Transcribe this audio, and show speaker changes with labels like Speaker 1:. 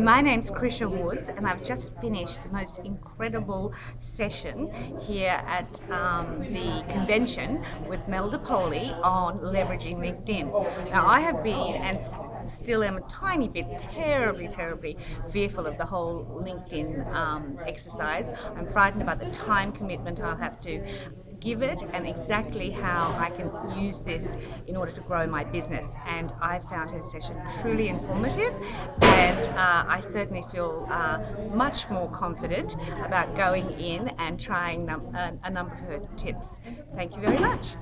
Speaker 1: My name's Krisha Woods and I've just finished the most incredible session here at um, the convention with Mel DePoli on leveraging LinkedIn. Now I have been and still am a tiny bit terribly, terribly fearful of the whole LinkedIn um, exercise. I'm frightened about the time commitment I'll have to give it and exactly how I can use this in order to grow my business. And I found her session truly informative and uh, I certainly feel uh, much more confident about going in and trying num a number of her tips. Thank you very much.